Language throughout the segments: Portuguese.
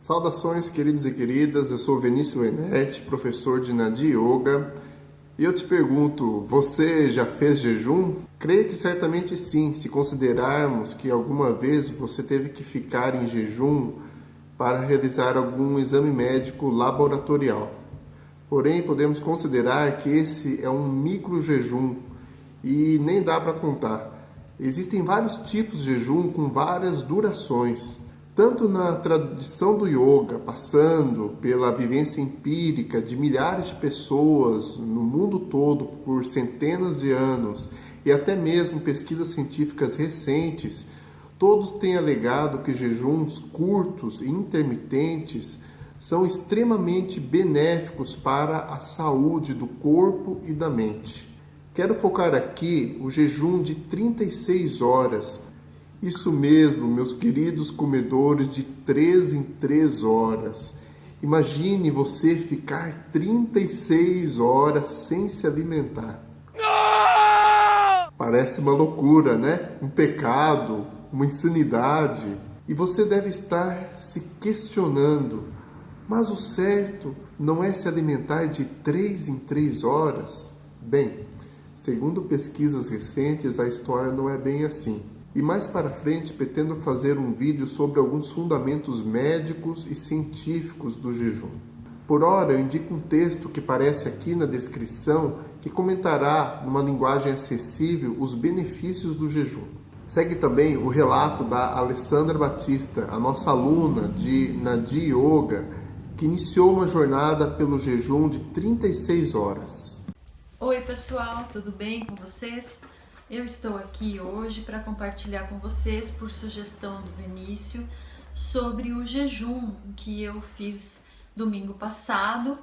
Saudações, queridos e queridas. Eu sou Vinícius Lenetti, professor de Nadi Yoga. E eu te pergunto, você já fez jejum? Creio que certamente sim, se considerarmos que alguma vez você teve que ficar em jejum para realizar algum exame médico laboratorial. Porém, podemos considerar que esse é um micro jejum e nem dá para contar. Existem vários tipos de jejum com várias durações. Tanto na tradição do yoga, passando pela vivência empírica de milhares de pessoas no mundo todo por centenas de anos e até mesmo pesquisas científicas recentes, todos têm alegado que jejuns curtos e intermitentes são extremamente benéficos para a saúde do corpo e da mente. Quero focar aqui o jejum de 36 horas. Isso mesmo, meus queridos comedores de 3 em 3 horas. Imagine você ficar 36 horas sem se alimentar. Parece uma loucura, né? Um pecado, uma insanidade. E você deve estar se questionando: mas o certo não é se alimentar de 3 em 3 horas? Bem, Segundo pesquisas recentes, a história não é bem assim. E mais para frente pretendo fazer um vídeo sobre alguns fundamentos médicos e científicos do jejum. Por hora, eu indico um texto que aparece aqui na descrição que comentará, numa linguagem acessível, os benefícios do jejum. Segue também o relato da Alessandra Batista, a nossa aluna de Nadi Yoga, que iniciou uma jornada pelo jejum de 36 horas. Oi pessoal, tudo bem com vocês? Eu estou aqui hoje para compartilhar com vocês, por sugestão do Vinícius, sobre o jejum que eu fiz domingo passado,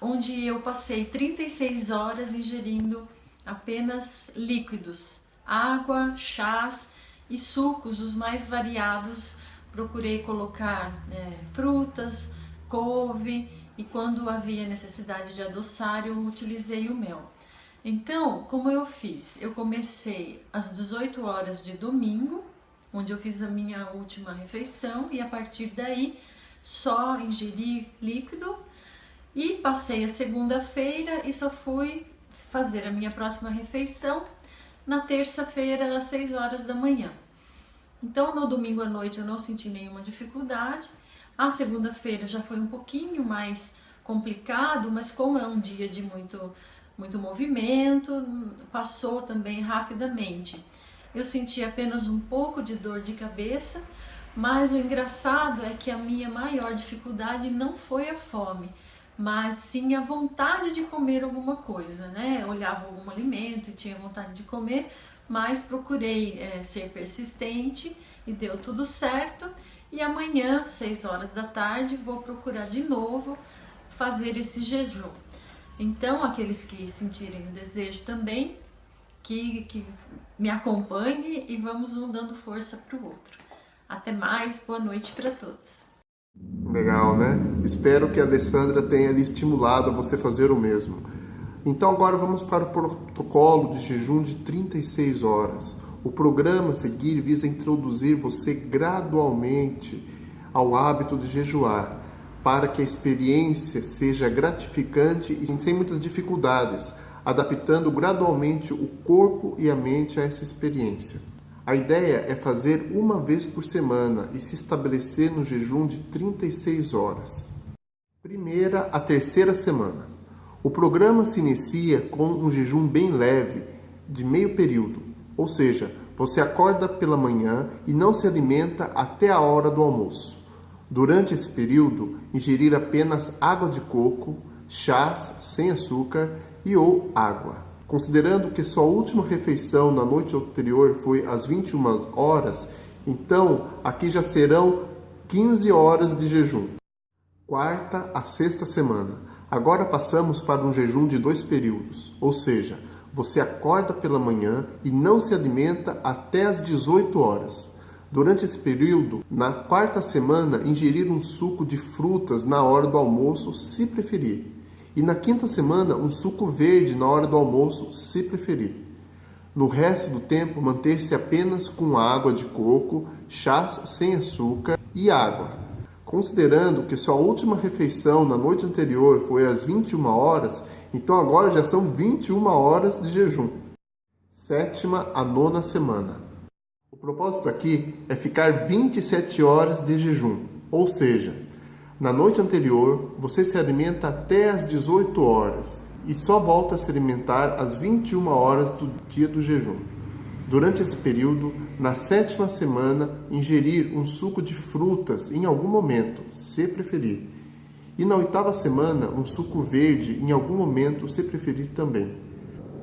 onde eu passei 36 horas ingerindo apenas líquidos, água, chás e sucos, os mais variados. Procurei colocar é, frutas, couve e quando havia necessidade de adoçar, eu utilizei o mel. Então, como eu fiz? Eu comecei às 18 horas de domingo, onde eu fiz a minha última refeição, e a partir daí só ingeri líquido e passei a segunda-feira e só fui fazer a minha próxima refeição na terça-feira às 6 horas da manhã. Então, no domingo à noite eu não senti nenhuma dificuldade a segunda-feira já foi um pouquinho mais complicado, mas como é um dia de muito, muito movimento, passou também rapidamente. Eu senti apenas um pouco de dor de cabeça, mas o engraçado é que a minha maior dificuldade não foi a fome, mas sim a vontade de comer alguma coisa, né? Eu olhava algum alimento e tinha vontade de comer, mas procurei é, ser persistente e deu tudo certo. E amanhã, 6 horas da tarde, vou procurar de novo fazer esse jejum. Então, aqueles que sentirem o desejo também, que, que me acompanhem e vamos um dando força para o outro. Até mais, boa noite para todos. Legal, né? Espero que a Alessandra tenha lhe estimulado a você fazer o mesmo. Então agora vamos para o protocolo de jejum de 36 horas. O programa a seguir visa introduzir você gradualmente ao hábito de jejuar, para que a experiência seja gratificante e sem muitas dificuldades, adaptando gradualmente o corpo e a mente a essa experiência. A ideia é fazer uma vez por semana e se estabelecer no jejum de 36 horas. Primeira a terceira semana. O programa se inicia com um jejum bem leve, de meio período, ou seja, você acorda pela manhã e não se alimenta até a hora do almoço. Durante esse período, ingerir apenas água de coco, chás sem açúcar e ou água. Considerando que sua última refeição na noite anterior foi às 21 horas, então aqui já serão 15 horas de jejum. Quarta a sexta semana. Agora passamos para um jejum de dois períodos, ou seja, você acorda pela manhã e não se alimenta até as 18 horas. Durante esse período, na quarta semana, ingerir um suco de frutas na hora do almoço, se preferir. E na quinta semana, um suco verde na hora do almoço, se preferir. No resto do tempo, manter-se apenas com água de coco, chás sem açúcar e água. Considerando que sua última refeição na noite anterior foi às 21 horas, então agora já são 21 horas de jejum. Sétima a nona semana. O propósito aqui é ficar 27 horas de jejum, ou seja, na noite anterior você se alimenta até às 18 horas e só volta a se alimentar às 21 horas do dia do jejum. Durante esse período, na sétima semana, ingerir um suco de frutas em algum momento, se preferir. E na oitava semana, um suco verde em algum momento, se preferir também.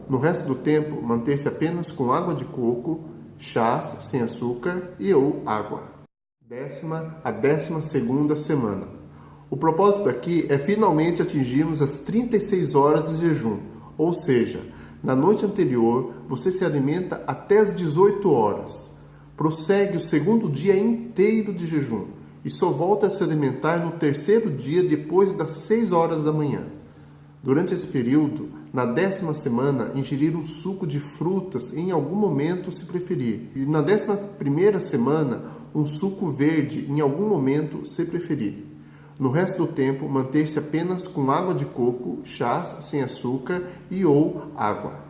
No resto do tempo, manter-se apenas com água de coco, chás sem açúcar e ou água. Décima a décima segunda semana. O propósito aqui é finalmente atingirmos as 36 horas de jejum, ou seja, na noite anterior, você se alimenta até as 18 horas. Prossegue o segundo dia inteiro de jejum e só volta a se alimentar no terceiro dia depois das 6 horas da manhã. Durante esse período, na décima semana, ingerir um suco de frutas em algum momento se preferir. E na décima primeira semana, um suco verde em algum momento se preferir. No resto do tempo, manter-se apenas com água de coco, chás sem açúcar e ou água.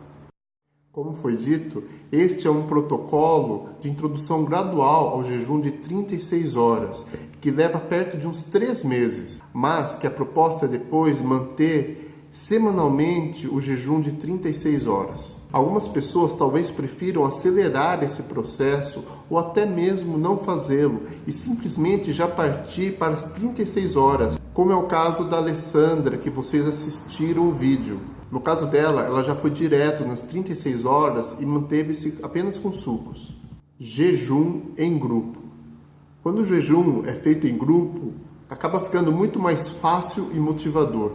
Como foi dito, este é um protocolo de introdução gradual ao jejum de 36 horas, que leva perto de uns 3 meses, mas que a proposta é depois manter semanalmente o jejum de 36 horas. Algumas pessoas talvez prefiram acelerar esse processo ou até mesmo não fazê-lo e simplesmente já partir para as 36 horas, como é o caso da Alessandra que vocês assistiram o vídeo. No caso dela, ela já foi direto nas 36 horas e manteve-se apenas com sucos. Jejum em grupo. Quando o jejum é feito em grupo, acaba ficando muito mais fácil e motivador.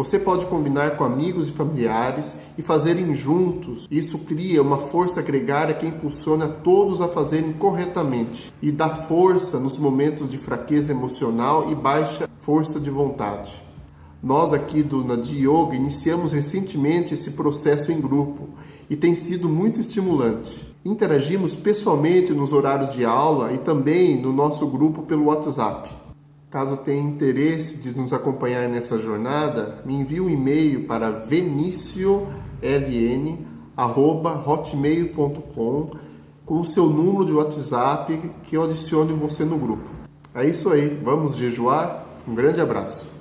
Você pode combinar com amigos e familiares e fazerem juntos. Isso cria uma força gregária que impulsiona todos a fazerem corretamente e dá força nos momentos de fraqueza emocional e baixa força de vontade. Nós aqui do Nadi Yoga iniciamos recentemente esse processo em grupo e tem sido muito estimulante. Interagimos pessoalmente nos horários de aula e também no nosso grupo pelo WhatsApp. Caso tenha interesse de nos acompanhar nessa jornada, me envie um e-mail para venicioln@hotmail.com com o seu número de WhatsApp que eu adicione você no grupo. É isso aí, vamos jejuar? Um grande abraço.